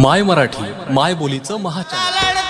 माय मराठी माय बोलीचं महाचार